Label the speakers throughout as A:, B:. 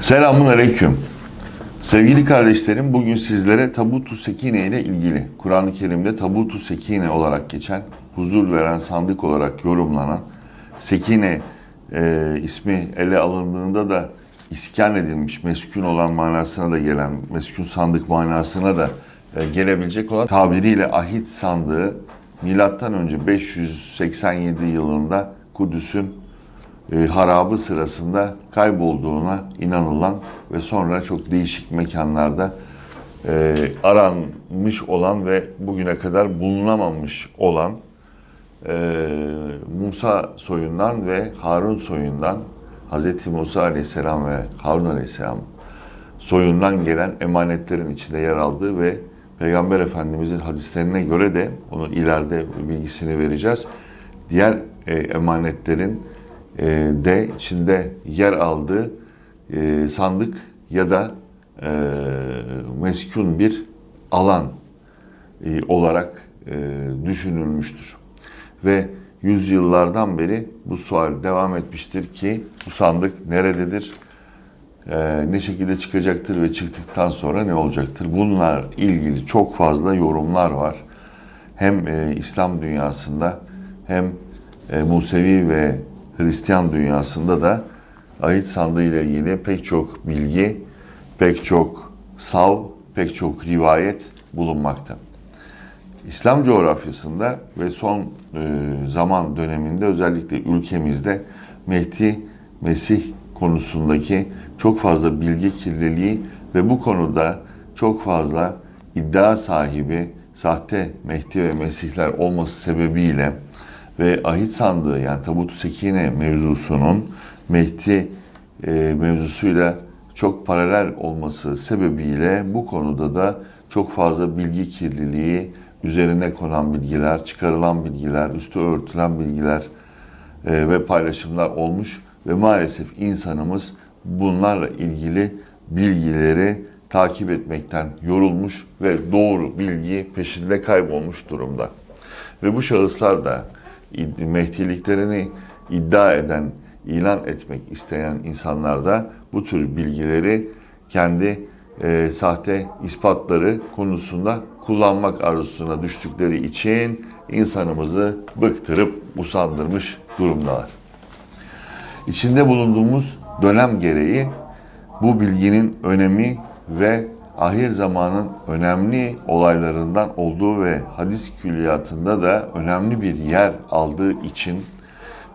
A: Selamun Aleyküm. Sevgili kardeşlerim, bugün sizlere Tabut-u Sekine ile ilgili, Kur'an-ı Kerim'de Tabut-u Sekine olarak geçen, huzur veren sandık olarak yorumlanan, Sekine e, ismi ele alındığında da iskan edilmiş, meskun olan manasına da gelen, meskun sandık manasına da gelebilecek olan tabiriyle ahit sandığı, milattan önce 587 yılında Kudüs'ün e, harabı sırasında kaybolduğuna inanılan ve sonra çok değişik mekanlarda e, aranmış olan ve bugüne kadar bulunamamış olan e, Musa soyundan ve Harun soyundan Hz. Musa Aleyhisselam ve Harun Aleyhisselam soyundan gelen emanetlerin içinde yer aldığı ve Peygamber Efendimizin hadislerine göre de onu ileride bilgisini vereceğiz. Diğer e, emanetlerin e, de içinde yer aldığı e, sandık ya da e, meskun bir alan e, olarak e, düşünülmüştür. Ve yüzyıllardan beri bu sual devam etmiştir ki bu sandık nerededir, e, ne şekilde çıkacaktır ve çıktıktan sonra ne olacaktır? Bunlar ilgili çok fazla yorumlar var. Hem e, İslam dünyasında hem e, Musevi ve Hristiyan dünyasında da ahit sandığı ile ilgili pek çok bilgi, pek çok sav, pek çok rivayet bulunmakta. İslam coğrafyasında ve son e, zaman döneminde özellikle ülkemizde Mehdi, Mesih konusundaki çok fazla bilgi kirliliği ve bu konuda çok fazla iddia sahibi sahte Mehdi ve Mesihler olması sebebiyle ve ahit sandığı yani tabut sekine mevzusunun Mehdi e, mevzusuyla çok paralel olması sebebiyle bu konuda da çok fazla bilgi kirliliği, üzerine konan bilgiler, çıkarılan bilgiler, üstü örtülen bilgiler e, ve paylaşımlar olmuş ve maalesef insanımız bunlarla ilgili bilgileri takip etmekten yorulmuş ve doğru bilgi peşinde kaybolmuş durumda. Ve bu şahıslar da Mehdiliklerini iddia eden, ilan etmek isteyen insanlar da bu tür bilgileri kendi e, sahte ispatları konusunda kullanmak arzusuna düştükleri için insanımızı bıktırıp usandırmış durumdalar. İçinde bulunduğumuz dönem gereği bu bilginin önemi ve ahir zamanın önemli olaylarından olduğu ve hadis külliyatında da önemli bir yer aldığı için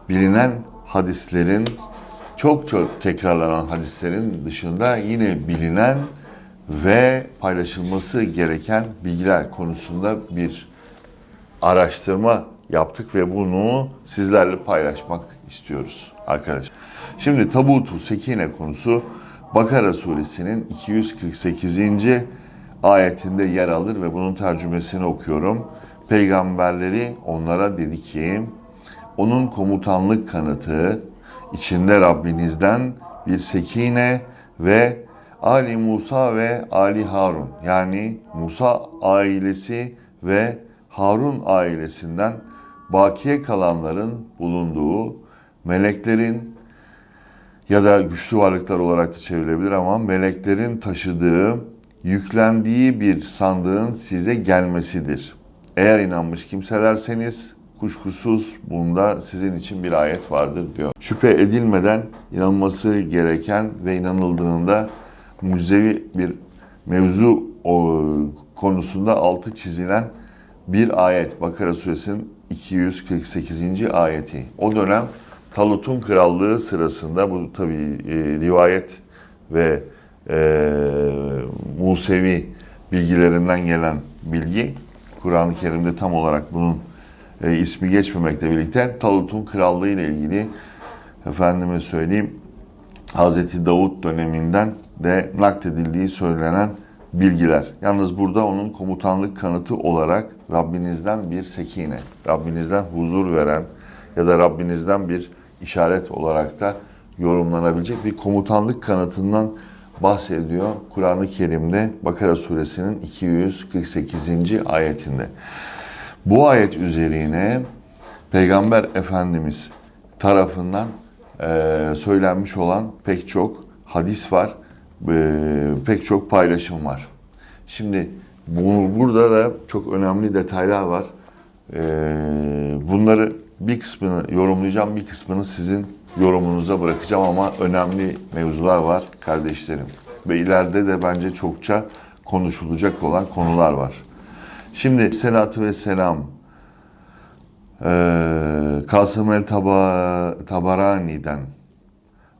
A: bilinen hadislerin çok çok tekrarlanan hadislerin dışında yine bilinen ve paylaşılması gereken bilgiler konusunda bir araştırma yaptık ve bunu sizlerle paylaşmak istiyoruz arkadaşlar. Şimdi tabutu sekine konusu Bakara suresinin 248. ayetinde yer alır ve bunun tercümesini okuyorum. Peygamberleri onlara dedi ki, onun komutanlık kanıtı içinde Rabbinizden bir sekine ve Ali Musa ve Ali Harun yani Musa ailesi ve Harun ailesinden bakiye kalanların bulunduğu meleklerin ya da güçlü varlıklar olarak da çevrilebilir ama meleklerin taşıdığı, yüklendiği bir sandığın size gelmesidir. Eğer inanmış kimselerseniz kuşkusuz bunda sizin için bir ayet vardır diyor. Şüphe edilmeden inanması gereken ve inanıldığında müzevi bir mevzu konusunda altı çizilen bir ayet. Bakara suresinin 248. ayeti. O dönem Talut'un krallığı sırasında bu tabi e, rivayet ve e, Musevi bilgilerinden gelen bilgi Kur'an-ı Kerim'de tam olarak bunun e, ismi geçmemekle birlikte Talut'un krallığı ile ilgili efendime söyleyeyim Hazreti Davut döneminden de nakledildiği söylenen bilgiler. Yalnız burada onun komutanlık kanıtı olarak Rabbinizden bir sekine, Rabbinizden huzur veren ya da Rabbinizden bir işaret olarak da yorumlanabilecek bir komutanlık kanıtından bahsediyor Kur'an-ı Kerim'de Bakara suresinin 248. ayetinde. Bu ayet üzerine Peygamber Efendimiz tarafından e, söylenmiş olan pek çok hadis var, e, pek çok paylaşım var. Şimdi bu, burada da çok önemli detaylar var. E, bunları bir kısmını yorumlayacağım, bir kısmını sizin yorumunuza bırakacağım ama önemli mevzular var kardeşlerim. Ve ileride de bence çokça konuşulacak olan konular var. Şimdi selatü ve selam ee, Kasım el Taba, Tabarani'den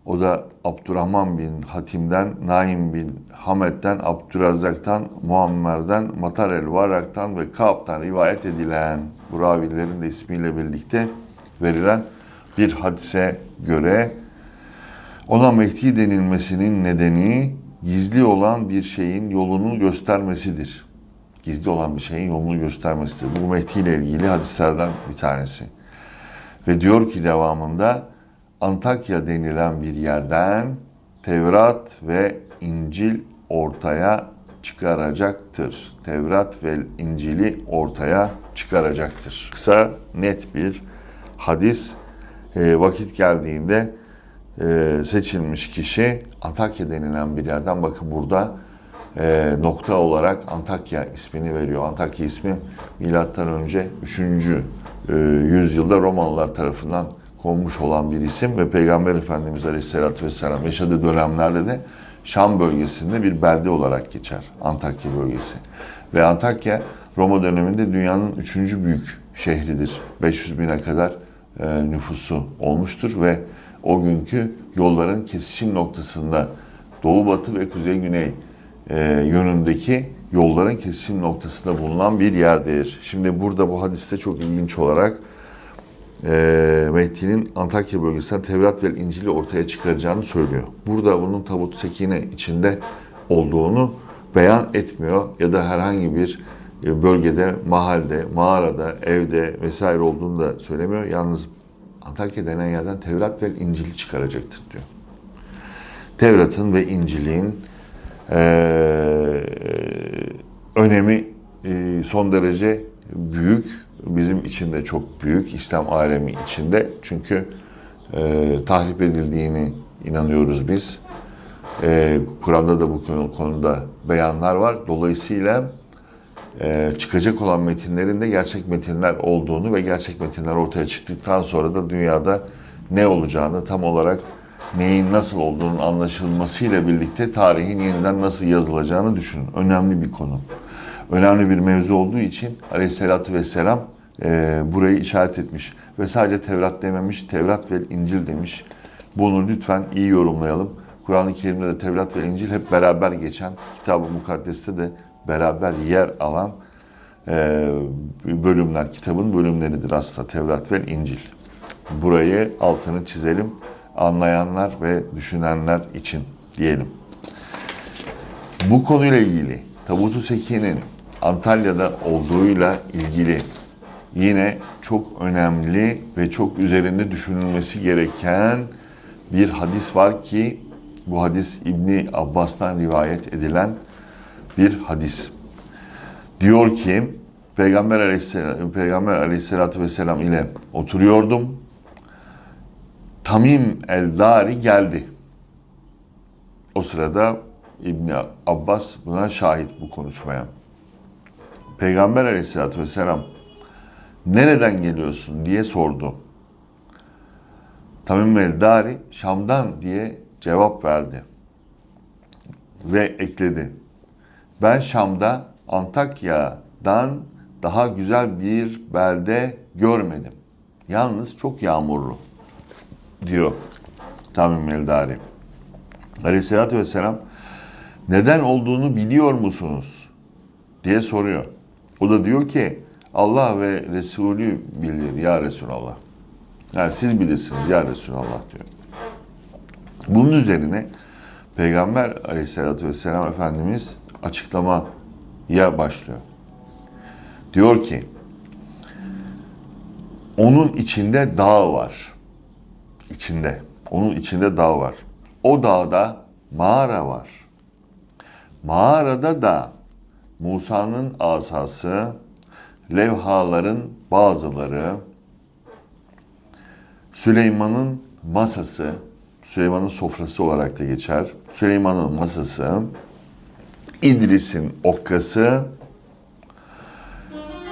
A: o da Abdurrahman bin Hatim'den, Naim bin Hamed'den, Abdürazzak'tan, Muammer'den, Matar el Varak'tan ve Kaab'tan rivayet edilen bu ravilerin de ismiyle birlikte verilen bir hadise göre ona Mehdi denilmesinin nedeni gizli olan bir şeyin yolunu göstermesidir. Gizli olan bir şeyin yolunu göstermesidir. Bu Mehdi ile ilgili hadislerden bir tanesi. Ve diyor ki devamında Antakya denilen bir yerden Tevrat ve İncil ortaya çıkaracaktır. Tevrat ve İncil'i ortaya çıkaracaktır. Kısa, net bir hadis. E, vakit geldiğinde e, seçilmiş kişi Antakya denilen bir yerden bakın burada e, nokta olarak Antakya ismini veriyor. Antakya ismi milattan önce 3. E, yüzyılda Romalılar tarafından konmuş olan bir isim ve Peygamber Efendimiz Aleyhisselatü Vesselam yaşadığı dönemlerde de Şam bölgesinde bir belde olarak geçer Antakya bölgesi. Ve Antakya Roma döneminde dünyanın üçüncü büyük şehridir. 500 bine kadar e, nüfusu olmuştur ve o günkü yolların kesişim noktasında doğu batı ve kuzey güney e, yönündeki yolların kesişim noktasında bulunan bir yerdir. Şimdi burada bu hadiste çok ilginç olarak e, Mehdi'nin Antakya bölgesinden Tevrat ve İncil'i ortaya çıkaracağını söylüyor. Burada bunun tabut sekine içinde olduğunu beyan etmiyor ya da herhangi bir e, bölgede, mahalde, mağarada, evde vesaire olduğunu da söylemiyor. Yalnız Antakya denen yerden Tevrat ve İncil'i çıkaracaktır diyor. Tevrat'ın ve İncil'in e, önemi e, son derece büyük. Bizim için de çok büyük. İslam alemi içinde. Çünkü e, tahrip edildiğini inanıyoruz biz. E, Kur'an'da da bu konuda beyanlar var. Dolayısıyla e, çıkacak olan metinlerin de gerçek metinler olduğunu ve gerçek metinler ortaya çıktıktan sonra da dünyada ne olacağını tam olarak neyin nasıl olduğunun anlaşılmasıyla birlikte tarihin yeniden nasıl yazılacağını düşünün. Önemli bir konu. Önemli bir mevzu olduğu için Aleyhisselatü Vesselam e, burayı işaret etmiş. Ve sadece Tevrat dememiş, Tevrat ve İncil demiş. Bunu lütfen iyi yorumlayalım. Kur'an-ı Kerim'de de Tevrat ve İncil hep beraber geçen, Kitab-ı Mukaddes'te de beraber yer alan e, bölümler, kitabın bölümleridir aslında Tevrat ve İncil. Burayı altını çizelim anlayanlar ve düşünenler için diyelim. Bu konuyla ilgili Tabut-u Seki'nin Antalya'da olduğuyla ilgili yine çok önemli ve çok üzerinde düşünülmesi gereken bir hadis var ki bu hadis İbni Abbas'tan rivayet edilen bir hadis. Diyor ki Peygamber Aleyhisselam, Peygamber Aleyhisselatü Vesselam ile oturuyordum. Tamim el-Dari geldi. O sırada İbni Abbas buna şahit bu konuşmaya. Peygamber aleyhissalatü vesselam nereden geliyorsun diye sordu. Tamim el-Dari Şam'dan diye cevap verdi. Ve ekledi. Ben Şam'da Antakya'dan daha güzel bir belde görmedim. Yalnız çok yağmurlu diyor Tamim Eldari. Aleyhisselatü Vesselam neden olduğunu biliyor musunuz? diye soruyor. O da diyor ki Allah ve Resulü bilir ya Resulallah. Yani siz bilirsiniz ya Resulallah diyor. Bunun üzerine Peygamber aleyhissalatü vesselam Efendimiz açıklamaya başlıyor. Diyor ki onun içinde dağ var içinde. Onun içinde dağ var. O dağda mağara var. mağarada da Musa'nın asası, levhaların bazıları, Süleyman'ın masası, Süleyman'ın sofrası olarak da geçer. Süleyman'ın masası, İdris'in okkası,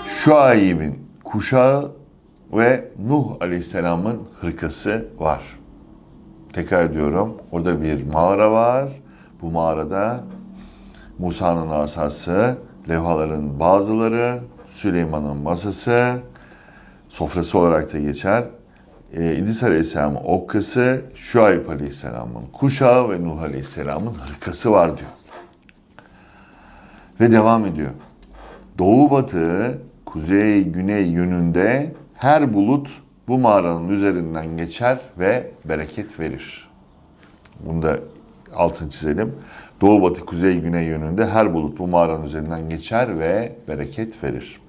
A: Şuayb'in kuşağı ve Nuh Aleyhisselam'ın hırkası var. Tekrar ediyorum. Orada bir mağara var. Bu mağarada Musa'nın asası, levhaların bazıları, Süleyman'ın masası, sofrası olarak da geçer. Ee, İdris Aleyhisselam'ın okkası, Şuayb Aleyhisselam'ın kuşağı ve Nuh Aleyhisselam'ın hırkası var diyor. Ve devam ediyor. Doğu batı, kuzey güney yönünde her bulut bu mağaranın üzerinden geçer ve bereket verir. Bunu da altını çizelim. Doğu batı kuzey güney yönünde her bulut bu mağaranın üzerinden geçer ve bereket verir.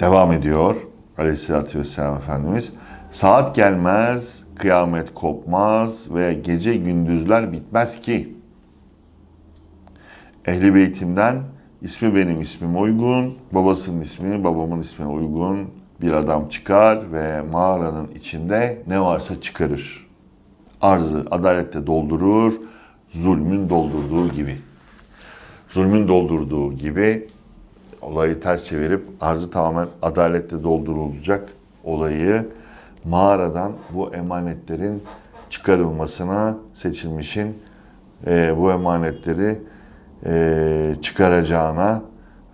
A: Devam ediyor Aleyhisselatü Vesselam Efendimiz. Saat gelmez, kıyamet kopmaz ve gece gündüzler bitmez ki. Ehli beytimden ismi benim ismime uygun, babasının ismi babamın ismine uygun bir adam çıkar ve mağaranın içinde ne varsa çıkarır. Arzı adalette doldurur, zulmün doldurduğu gibi. Zulmün doldurduğu gibi olayı ters çevirip arzı tamamen adalette doldurulacak olayı mağaradan bu emanetlerin çıkarılmasına seçilmişin e, bu emanetleri e, çıkaracağına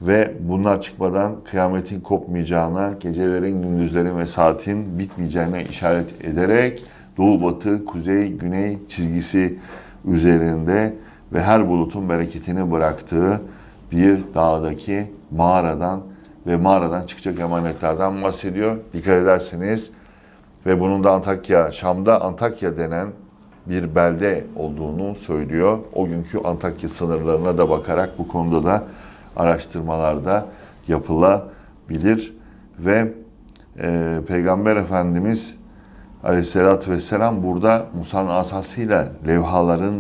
A: ve bunlar çıkmadan kıyametin kopmayacağına, gecelerin, gündüzlerin ve saatin bitmeyeceğine işaret ederek doğu, batı, kuzey, güney çizgisi üzerinde ve her bulutun bereketini bıraktığı bir dağdaki mağaradan ve mağaradan çıkacak emanetlerden bahsediyor. Dikkat ederseniz ve bunun da Antakya, Şam'da Antakya denen bir belde olduğunu söylüyor. O günkü Antakya sınırlarına da bakarak bu konuda da araştırmalarda yapılabilir ve e, Peygamber Efendimiz Aleyhisselatü Vesselam burada Musa'nın asasıyla levhaların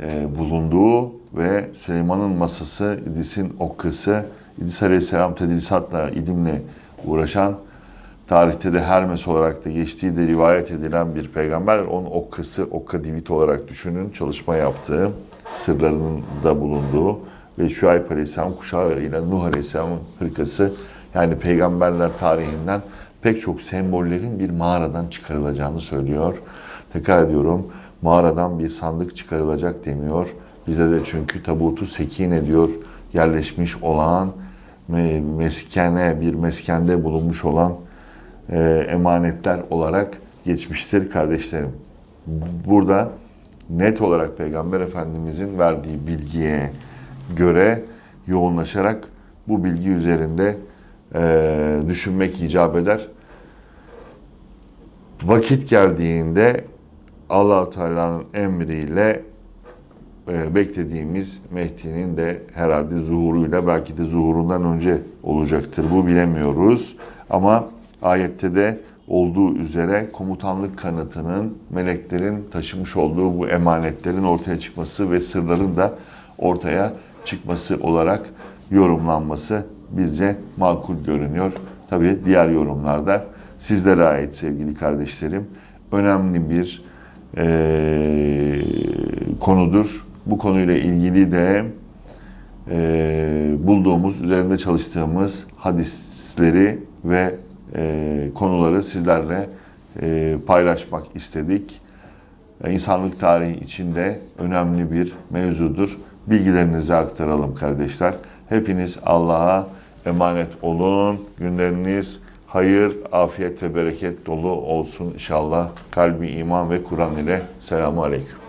A: e, bulunduğu ve Süleyman'ın masası, İdris'in okkası, İdris Aleyhisselam tedrisatla, ilimle uğraşan tarihte de Hermes olarak da geçtiği de rivayet edilen bir peygamber. Onun okkası, okka divit olarak düşünün. Çalışma yaptığı, sırlarının da bulunduğu ve Şuayb Aleyhisselam kuşağıyla Nuh Aleyhisselam'ın hırkası yani peygamberler tarihinden pek çok sembollerin bir mağaradan çıkarılacağını söylüyor. Tekrar ediyorum mağaradan bir sandık çıkarılacak demiyor. Bize de çünkü tabutu sekine diyor yerleşmiş olan meskene bir meskende bulunmuş olan e, emanetler olarak geçmiştir kardeşlerim. Burada net olarak Peygamber Efendimizin verdiği bilgiye göre yoğunlaşarak bu bilgi üzerinde e, düşünmek icap eder. Vakit geldiğinde allah Teala'nın emriyle e, beklediğimiz Mehdi'nin de herhalde zuhuruyla belki de zuhurundan önce olacaktır. Bu bilemiyoruz. Ama ayette de olduğu üzere komutanlık kanıtının meleklerin taşımış olduğu bu emanetlerin ortaya çıkması ve sırların da ortaya çıkması olarak yorumlanması bizce makul görünüyor. Tabi diğer yorumlarda sizlere ait sevgili kardeşlerim önemli bir e, konudur. Bu konuyla ilgili de e, bulduğumuz, üzerinde çalıştığımız hadisleri ve e, konuları sizlerle e, paylaşmak istedik. E, insanlık tarihi içinde önemli bir mevzudur. Bilgilerinizi aktaralım kardeşler. Hepiniz Allah'a emanet olun. Günleriniz hayır, afiyet ve bereket dolu olsun inşallah. Kalbi iman ve Kur'an ile selamu aleyküm.